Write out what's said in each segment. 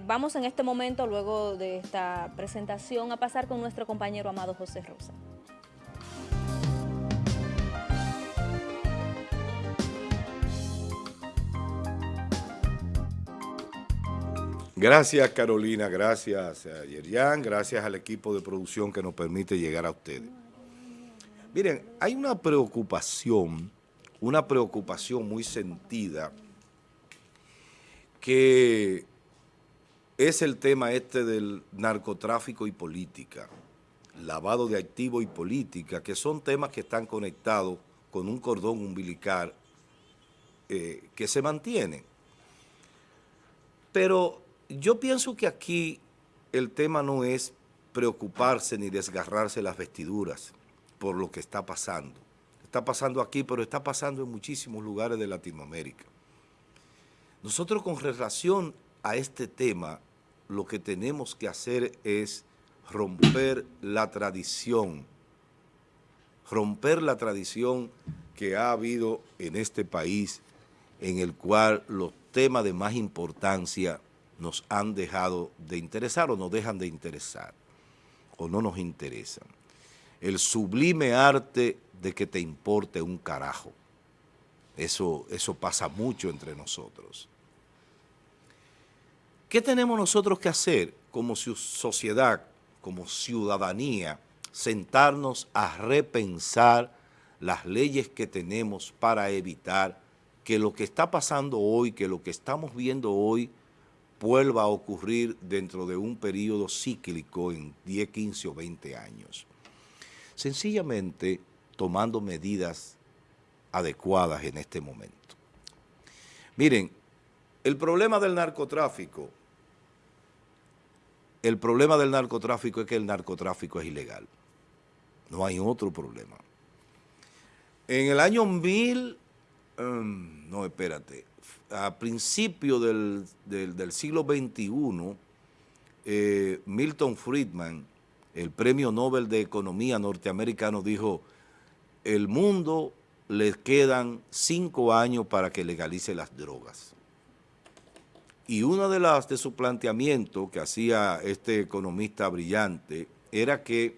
Eh, vamos en este momento, luego de esta presentación, a pasar con nuestro compañero Amado José Rosa. Gracias Carolina, gracias a Yerian, gracias al equipo de producción que nos permite llegar a ustedes. Miren, hay una preocupación, una preocupación muy sentida que es el tema este del narcotráfico y política, lavado de activos y política, que son temas que están conectados con un cordón umbilical eh, que se mantiene. Pero yo pienso que aquí el tema no es preocuparse ni desgarrarse las vestiduras por lo que está pasando. Está pasando aquí, pero está pasando en muchísimos lugares de Latinoamérica. Nosotros con relación a este tema, lo que tenemos que hacer es romper la tradición, romper la tradición que ha habido en este país en el cual los temas de más importancia nos han dejado de interesar o nos dejan de interesar o no nos interesan. El sublime arte de que te importe un carajo. Eso, eso pasa mucho entre nosotros. ¿Qué tenemos nosotros que hacer como sociedad, como ciudadanía? Sentarnos a repensar las leyes que tenemos para evitar que lo que está pasando hoy, que lo que estamos viendo hoy, vuelva a ocurrir dentro de un periodo cíclico en 10, 15 o 20 años. Sencillamente tomando medidas adecuadas en este momento. Miren, el problema del narcotráfico, el problema del narcotráfico es que el narcotráfico es ilegal. No hay otro problema. En el año 1000, em, no, espérate, a principios del, siglo XXI, eh, Milton Friedman, el premio Nobel de Economía norteamericano, dijo, el mundo le quedan cinco años para que legalice las drogas. Y uno de, las, de sus planteamientos que hacía este economista brillante era que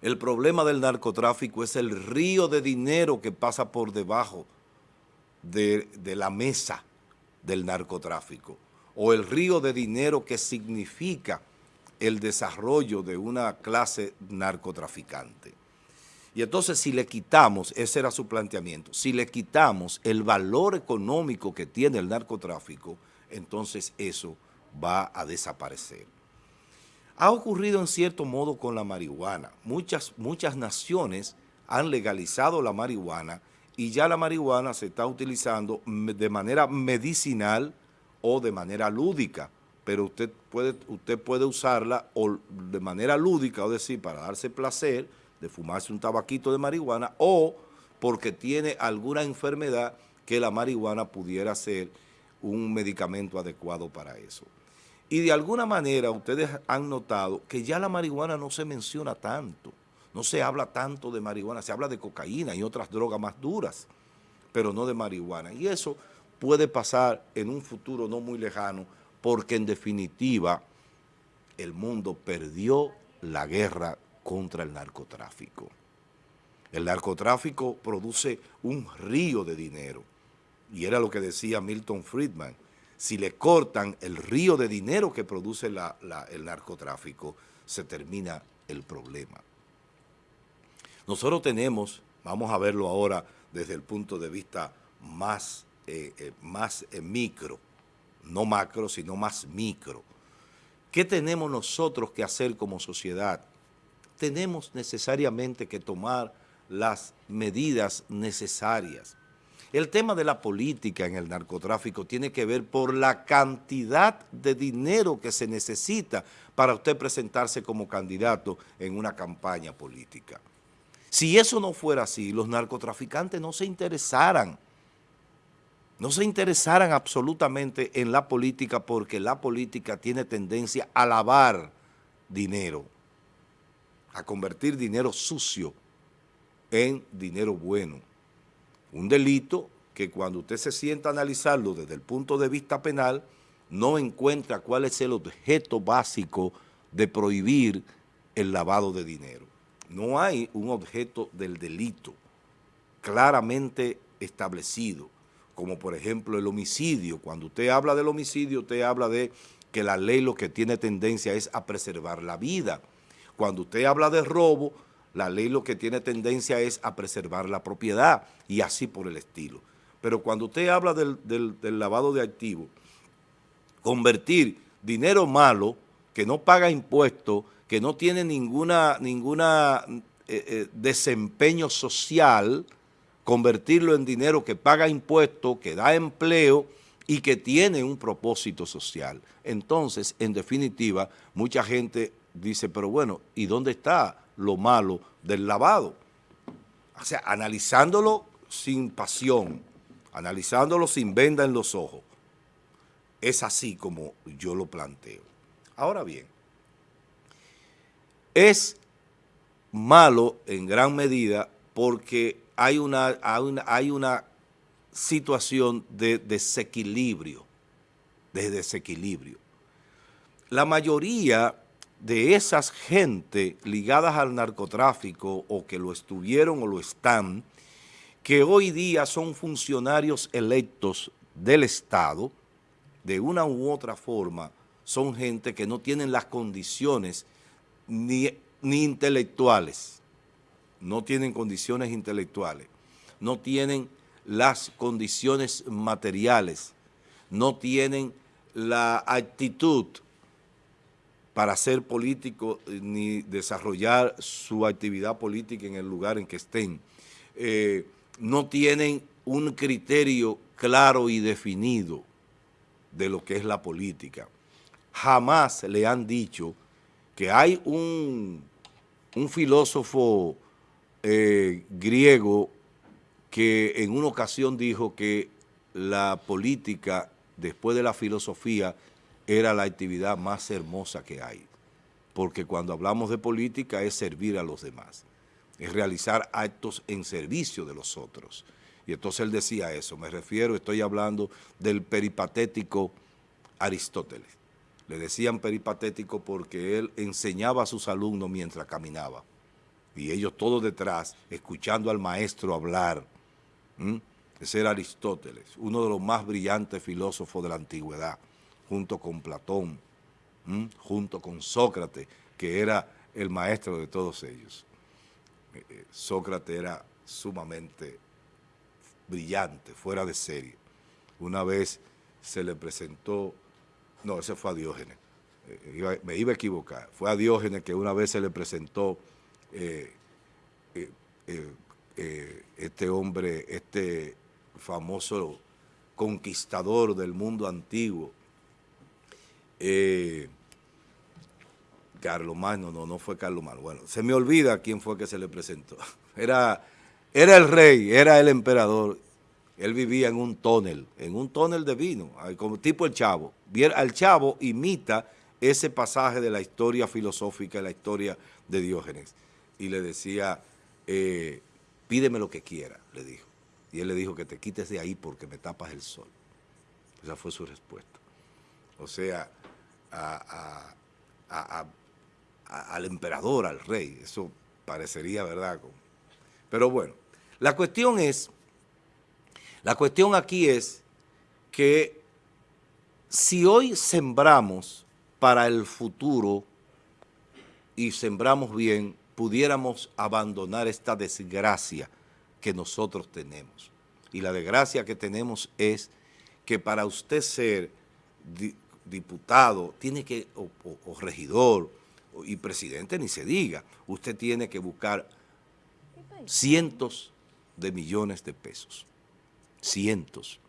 el problema del narcotráfico es el río de dinero que pasa por debajo de, la mesa del narcotráfico o el río de dinero que significa el desarrollo de una clase narcotraficante. Y entonces si le quitamos, ese era su planteamiento, si le quitamos el valor económico que tiene el narcotráfico, entonces eso va a desaparecer. Ha ocurrido en cierto modo con la marihuana. Muchas, muchas naciones han legalizado la marihuana y ya la marihuana se está utilizando de manera medicinal o de manera lúdica, pero usted puede, usted puede usarla o de manera lúdica, o decir, para darse placer de fumarse un tabaquito de marihuana o porque tiene alguna enfermedad que la marihuana pudiera ser un medicamento adecuado para eso. Y de alguna manera ustedes han notado que ya la marihuana no se menciona tanto. No se habla tanto de marihuana, se habla de cocaína y otras drogas más duras, pero no de marihuana. Y eso puede pasar en un futuro no muy lejano, porque en definitiva el mundo perdió la guerra contra el narcotráfico. El narcotráfico produce un río de dinero, y era lo que decía Milton Friedman, si le cortan el río de dinero que produce el narcotráfico, se termina el problema. Nosotros tenemos, vamos a verlo ahora desde el punto de vista más, eh, eh, más eh, micro, no macro, sino más micro. ¿Qué tenemos nosotros que hacer como sociedad? Tenemos necesariamente que tomar las medidas necesarias. El tema de la política en el narcotráfico tiene que ver por la cantidad de dinero que se necesita para usted presentarse como candidato en una campaña política. Si eso no fuera así, los narcotraficantes no se interesaran, no se interesaran absolutamente en la política porque la política tiene tendencia a lavar dinero, a convertir dinero sucio en dinero bueno. Un delito que cuando usted se sienta a analizarlo desde el punto de vista penal, no encuentra cuál es el objeto básico de prohibir el lavado de dinero. No hay un objeto del delito claramente establecido, como por ejemplo el homicidio. Cuando usted habla del homicidio, usted habla de que la ley lo que tiene tendencia es a preservar la vida. Cuando usted habla de robo, la ley lo que tiene tendencia es a preservar la propiedad y así por el estilo. Pero cuando usted habla del, lavado de activos, convertir dinero malo, que no paga impuestos, que no tiene ninguna, ninguna eh, eh, desempeño social, convertirlo en dinero que paga impuestos, que da empleo y que tiene un propósito social. Entonces, en definitiva, mucha gente dice, pero bueno, ¿y dónde está lo malo del lavado? O sea, analizándolo sin pasión, analizándolo sin venda en los ojos. Es así como yo lo planteo. Ahora bien, es malo en gran medida porque hay una, hay una, situación de desequilibrio, de desequilibrio. La mayoría de esas gente ligadas al narcotráfico o que lo estuvieron o lo están, que hoy día son funcionarios electos del Estado, de una u otra forma, son gente que no tienen las condiciones ni, ni intelectuales, no tienen condiciones intelectuales, no tienen las condiciones materiales, no tienen la actitud para ser político eh, ni desarrollar su actividad política en el lugar en que estén. Eh, no tienen un criterio claro y definido de lo que es la política. Jamás le han dicho que hay un, un filósofo eh, griego que en una ocasión dijo que la política, después de la filosofía, era la actividad más hermosa que hay. Porque cuando hablamos de política es servir a los demás, es realizar actos en servicio de los otros. Y entonces él decía eso, me refiero, estoy hablando del peripatético Aristóteles. Le decían peripatético porque él enseñaba a sus alumnos mientras caminaba. Y ellos todos detrás, escuchando al maestro hablar. Ese era Aristóteles, uno de los más brillantes filósofos de la antigüedad junto con Platón, junto con Sócrates, que era el maestro de todos ellos. Eh, eh, Sócrates era sumamente brillante, fuera de serie. Una vez se le presentó, no, ese fue a Diógenes, eh, me iba a equivocar, fue a Diógenes que una vez se le presentó este hombre, este famoso conquistador del mundo antiguo, eh, Carlos Magno, no, no fue Carlos Magno. Bueno, se me olvida quién fue que se le presentó. Era, era el rey, era el emperador. Él vivía en un tónel, en un tónel de vino, como tipo el Chavo. El Chavo imita ese pasaje de la historia filosófica, la historia de Diógenes. Y le decía, eh, pídeme lo que quiera, le dijo. Y él le dijo que te quites de ahí porque me tapas el sol. Esa fue su respuesta. O sea, al emperador, al rey. Eso parecería verdad. Pero bueno, la cuestión es, la cuestión aquí es que si hoy sembramos para el futuro y sembramos bien, pudiéramos abandonar esta desgracia que nosotros tenemos. Y la desgracia que tenemos es que para usted ser diputado, tiene que, o, regidor, y presidente ni se diga, usted tiene que buscar cientos de millones de pesos, cientos.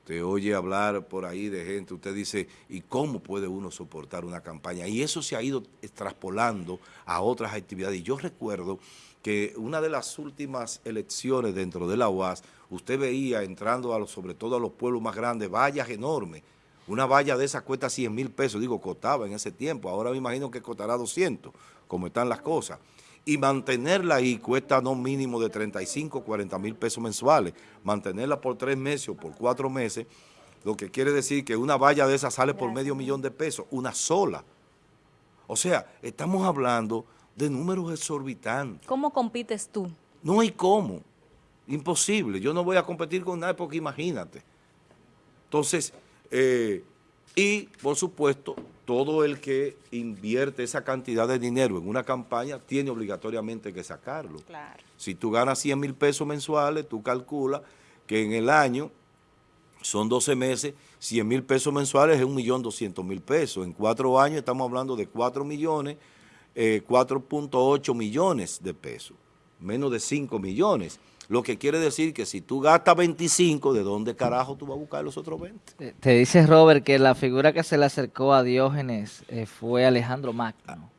Usted oye hablar por ahí de gente, usted dice, ¿y cómo puede uno soportar una campaña? Y eso se ha ido extrapolando a otras actividades. Y yo recuerdo que una de las últimas elecciones dentro de la UAS, usted veía entrando a los, sobre todo a los pueblos más grandes, vallas enormes, una valla de esa cuesta 100 mil pesos, digo, costaba en ese tiempo, ahora me imagino que costará 200, como están las cosas. Y mantenerla ahí cuesta no mínimo de 35, 40 mil pesos mensuales. Mantenerla por tres meses o por cuatro meses lo que quiere decir que una valla de esa sale por medio millón de pesos, una sola. O sea, estamos hablando de números exorbitantes. ¿Cómo compites tú? No hay cómo, imposible. Yo no voy a competir con nadie porque imagínate. Entonces, eh, y por supuesto, todo el que invierte esa cantidad de dinero en una campaña tiene obligatoriamente que sacarlo. Claro. Si tú ganas 100 mil pesos mensuales, tú calculas que en el año son 12 meses, 100 mil pesos mensuales es 1.200.000 pesos. En cuatro años estamos hablando de 4 millones, 4.8 eh, millones de pesos, menos de 5 millones. Lo que quiere decir que si tú gastas 25, ¿de dónde carajo tú vas a buscar los otros 20? Te dice Robert que la figura que se le acercó a Diógenes eh, fue Alejandro Magno.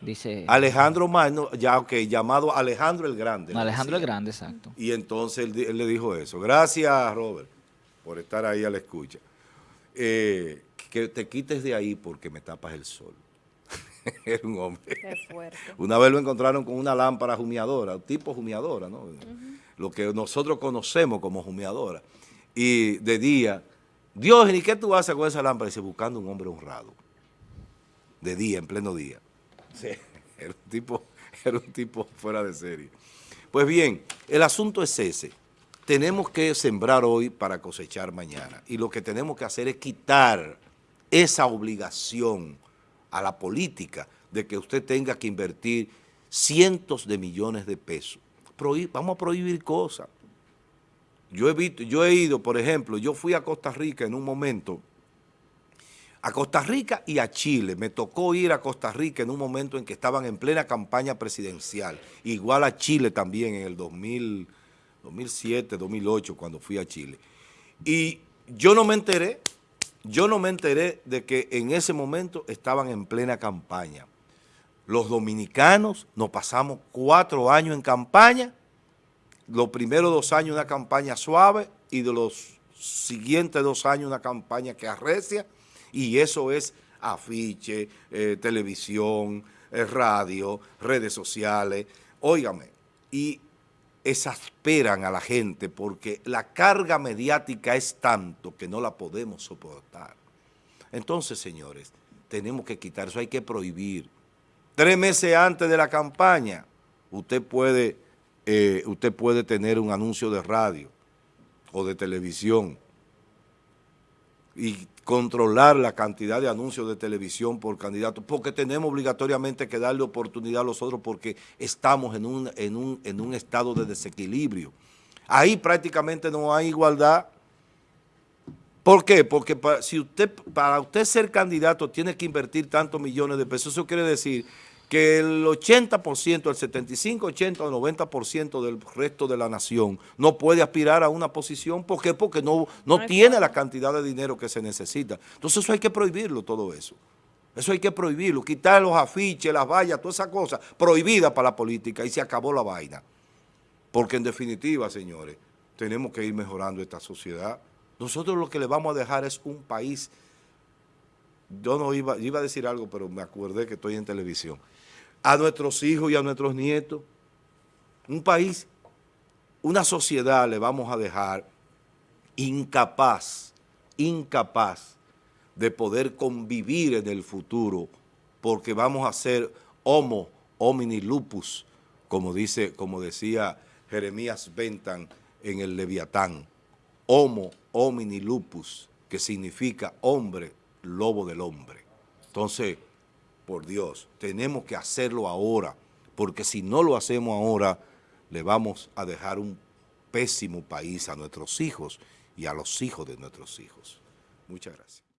Dice Alejandro Magno, ya ok, llamado Alejandro el Grande. Alejandro el Grande, exacto. Y entonces él, le dijo eso. Gracias, Robert, por estar ahí a la escucha. Eh, que te quites de ahí porque me tapas el sol. Era un hombre. Qué fuerte. Una vez lo encontraron con una lámpara humeadora, tipo humeadora, ¿no? Lo que nosotros conocemos como humeadora. Y de día, Dios, ¿y qué tú haces con esa lámpara? Dice, buscando un hombre honrado. De día, en pleno día. Sí, era un tipo, era un tipo fuera de serie. Pues bien, el asunto es ese. Tenemos que sembrar hoy para cosechar mañana. Y lo que tenemos que hacer es quitar esa obligación a la política de que usted tenga que invertir cientos de millones de pesos. Vamos a prohibir cosas. Yo he, visto, yo he ido, por ejemplo, yo fui a Costa Rica en un momento a Costa Rica y a Chile. Me tocó ir a Costa Rica en un momento en que estaban en plena campaña presidencial. Igual a Chile también en el 2007, 2008, cuando fui a Chile. Y yo no me enteré, yo no me enteré de que en ese momento estaban en plena campaña. Los dominicanos nos pasamos cuatro años en campaña, los primeros dos años una campaña suave y de los siguientes dos años una campaña que arrecia, y eso es afiche, eh, televisión, eh, radio, redes sociales. Óigame, y exasperan a la gente porque la carga mediática es tanto que no la podemos soportar. Entonces, señores, tenemos que quitar eso, hay que prohibir. Tres meses antes de la campaña, usted puede, eh, usted puede tener un anuncio de radio o de televisión y controlar la cantidad de anuncios de televisión por candidato, porque tenemos obligatoriamente que darle oportunidad a los otros porque estamos en un, en un, en un estado de desequilibrio. Ahí prácticamente no hay igualdad. ¿Por qué? Porque para, si usted, para usted ser candidato tiene que invertir tantos millones de pesos. Eso quiere decir que el 80%, el 75, 80 o 90% del resto de la nación no puede aspirar a una posición. ¿Por qué? Porque no, no, tiene la cantidad de dinero que se necesita. Entonces eso hay que prohibirlo todo eso. Eso hay que prohibirlo, quitar los afiches, las vallas, toda esa cosa, prohibida para la política y se acabó la vaina. Porque en definitiva, señores, tenemos que ir mejorando esta sociedad. Nosotros lo que le vamos a dejar es un país, yo no iba, iba a decir algo, pero me acordé que estoy en televisión. A nuestros hijos y a nuestros nietos. Un país, una sociedad le vamos a dejar incapaz, incapaz de poder convivir en el futuro porque vamos a ser homo homini lupus, como, dice, como decía Jeremías Bentan en el Leviatán, homo homini lupus, que significa hombre, lobo del hombre. Entonces, por Dios, tenemos que hacerlo ahora, porque si no lo hacemos ahora, le vamos a dejar un pésimo país a nuestros hijos y a los hijos de nuestros hijos. Muchas gracias.